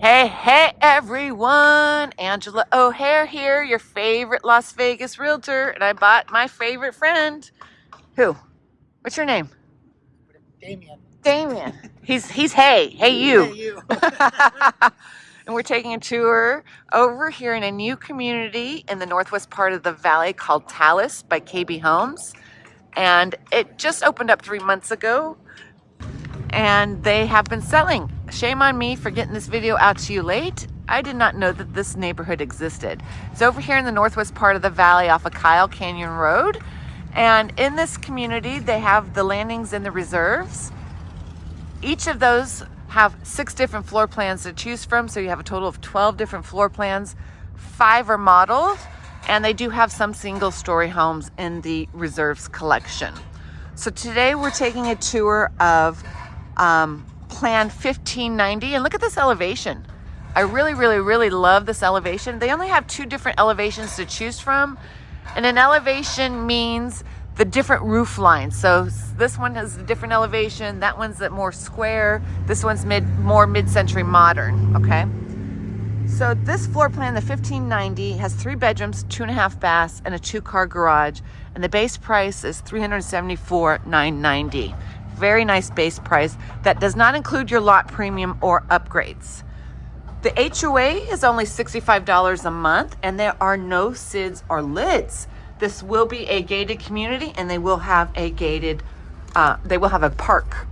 Hey, hey, everyone. Angela O'Hare here, your favorite Las Vegas realtor. And I bought my favorite friend. Who? What's your name? Damien. Damien. He's, he's hey. Hey, you. Hey, you. and we're taking a tour over here in a new community in the northwest part of the valley called Talus by KB Homes. And it just opened up three months ago and they have been selling. Shame on me for getting this video out to you late. I did not know that this neighborhood existed. It's over here in the northwest part of the valley off of Kyle Canyon Road. And in this community, they have the landings and the reserves. Each of those have six different floor plans to choose from. So you have a total of 12 different floor plans. Five are modeled, and they do have some single story homes in the reserves collection. So today we're taking a tour of um, Plan 1590. And look at this elevation. I really, really, really love this elevation. They only have two different elevations to choose from. And an elevation means the different roof lines. So this one has a different elevation. That one's a more square. This one's mid, more mid-century modern, okay? So this floor plan, the 1590, has three bedrooms, two and a half baths, and a two-car garage. And the base price is 374,990 very nice base price that does not include your lot premium or upgrades. The HOA is only $65 a month and there are no SIDS or LIDs. This will be a gated community and they will have a gated, uh, they will have a park.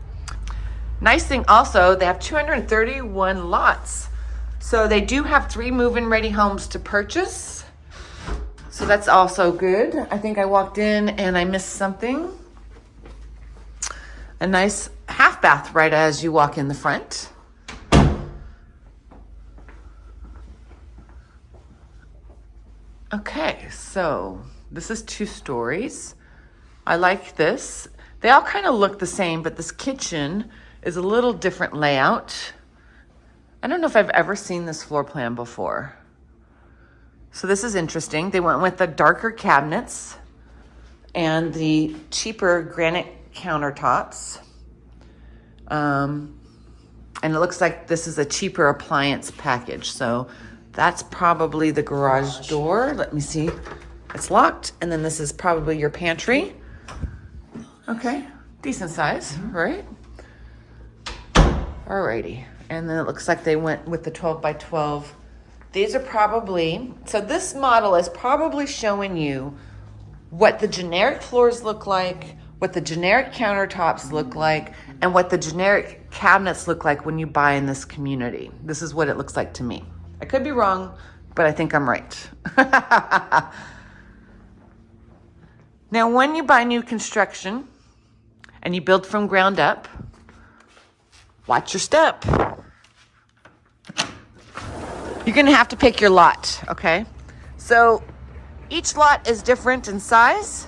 Nice thing also, they have 231 lots. So they do have three move-in ready homes to purchase. So that's also good. I think I walked in and I missed something a nice half bath right as you walk in the front. Okay, so this is two stories. I like this. They all kind of look the same, but this kitchen is a little different layout. I don't know if I've ever seen this floor plan before. So this is interesting. They went with the darker cabinets and the cheaper granite countertops. Um, and it looks like this is a cheaper appliance package. So that's probably the garage door. Let me see. It's locked. And then this is probably your pantry. Okay, decent size, right? Alrighty. And then it looks like they went with the 12 by 12. These are probably, so this model is probably showing you what the generic floors look like, what the generic countertops look like and what the generic cabinets look like when you buy in this community. This is what it looks like to me. I could be wrong, but I think I'm right. now, when you buy new construction and you build from ground up, watch your step. You're gonna have to pick your lot, okay? So each lot is different in size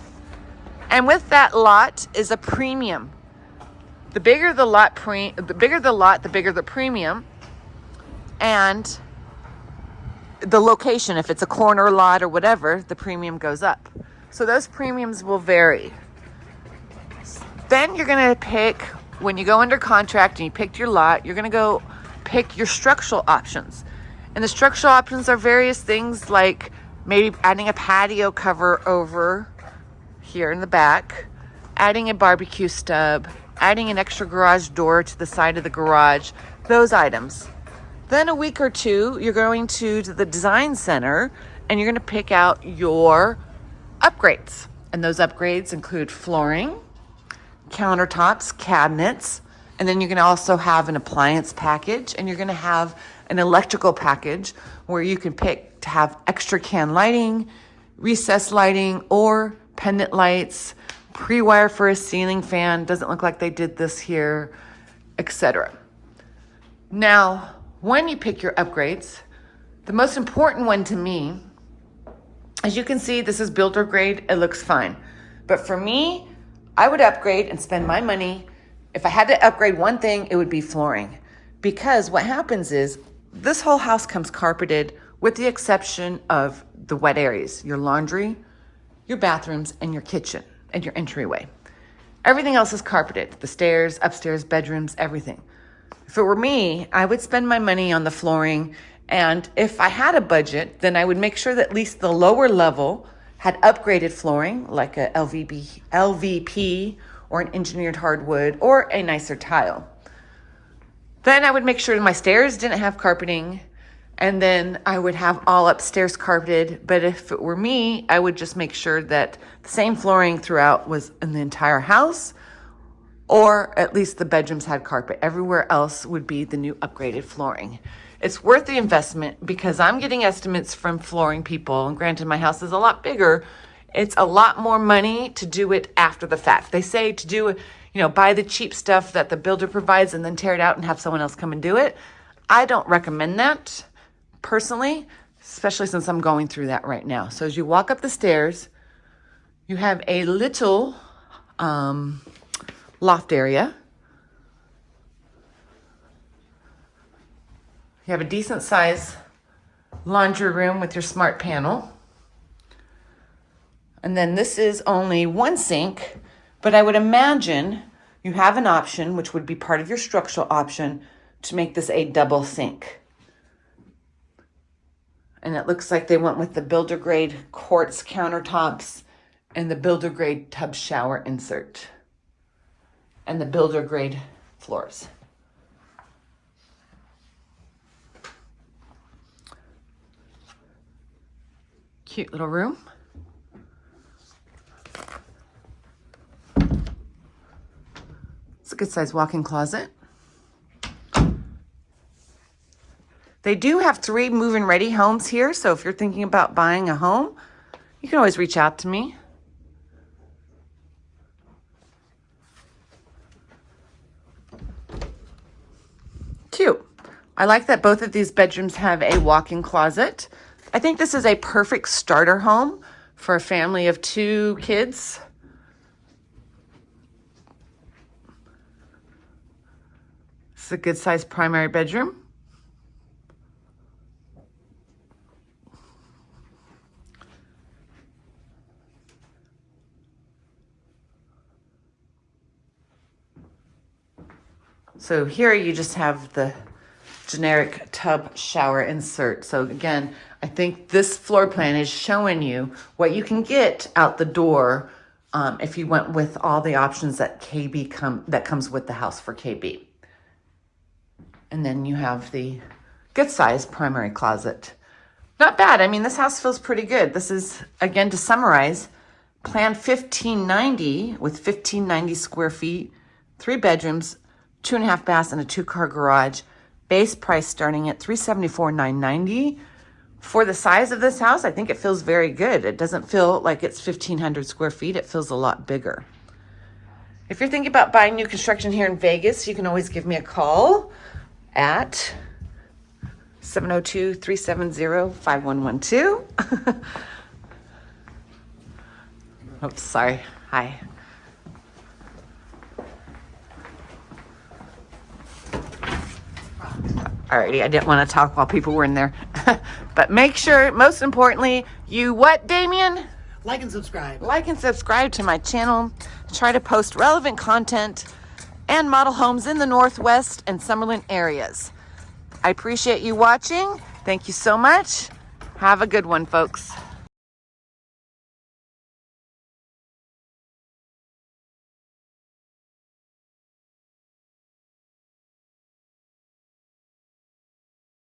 and with that lot is a premium. The bigger the lot pre the bigger the lot, the bigger the premium. And the location, if it's a corner lot or whatever, the premium goes up. So those premiums will vary. Then you're gonna pick, when you go under contract and you picked your lot, you're gonna go pick your structural options. And the structural options are various things like maybe adding a patio cover over here in the back, adding a barbecue stub, adding an extra garage door to the side of the garage, those items. Then a week or two, you're going to, the design center and you're going to pick out your upgrades. And those upgrades include flooring, countertops, cabinets, and then you're to also have an appliance package and you're going to have an electrical package where you can pick to have extra can lighting, recessed lighting, or pendant lights, pre-wire for a ceiling fan. Doesn't look like they did this here, etc. Now, when you pick your upgrades, the most important one to me, as you can see, this is builder grade. It looks fine. But for me, I would upgrade and spend my money. If I had to upgrade one thing, it would be flooring. Because what happens is this whole house comes carpeted with the exception of the wet areas, your laundry, your bathrooms, and your kitchen and your entryway. Everything else is carpeted the stairs, upstairs, bedrooms, everything. If it were me, I would spend my money on the flooring. And if I had a budget, then I would make sure that at least the lower level had upgraded flooring, like a LVP, LVP or an engineered hardwood or a nicer tile. Then I would make sure my stairs didn't have carpeting. And then I would have all upstairs carpeted. But if it were me, I would just make sure that the same flooring throughout was in the entire house or at least the bedrooms had carpet. Everywhere else would be the new upgraded flooring. It's worth the investment because I'm getting estimates from flooring people, and granted, my house is a lot bigger. It's a lot more money to do it after the fact. They say to do it, you know, buy the cheap stuff that the builder provides and then tear it out and have someone else come and do it. I don't recommend that personally, especially since I'm going through that right now. So as you walk up the stairs, you have a little um, loft area. You have a decent size laundry room with your smart panel. And then this is only one sink, but I would imagine you have an option, which would be part of your structural option, to make this a double sink. And it looks like they went with the builder grade quartz countertops and the builder grade tub shower insert and the builder grade floors. Cute little room. It's a good sized walk-in closet. They do have three move-in ready homes here, so if you're thinking about buying a home, you can always reach out to me. Cute. I like that both of these bedrooms have a walk-in closet. I think this is a perfect starter home for a family of two kids. Is a good sized primary bedroom. So here you just have the generic tub shower insert. So again, I think this floor plan is showing you what you can get out the door um, if you went with all the options that KB come that comes with the house for KB. And then you have the good size primary closet. Not bad. I mean, this house feels pretty good. This is, again, to summarize, plan 1590 with 1590 square feet, three bedrooms, two and a half baths and a two car garage. Base price starting at 374,990. For the size of this house, I think it feels very good. It doesn't feel like it's 1,500 square feet. It feels a lot bigger. If you're thinking about buying new construction here in Vegas, you can always give me a call at 702-370-5112. Oops, sorry. Hi. Alrighty, I didn't want to talk while people were in there. but make sure, most importantly, you what, Damien? Like and subscribe. Like and subscribe to my channel. I try to post relevant content and model homes in the Northwest and Summerlin areas. I appreciate you watching. Thank you so much. Have a good one, folks.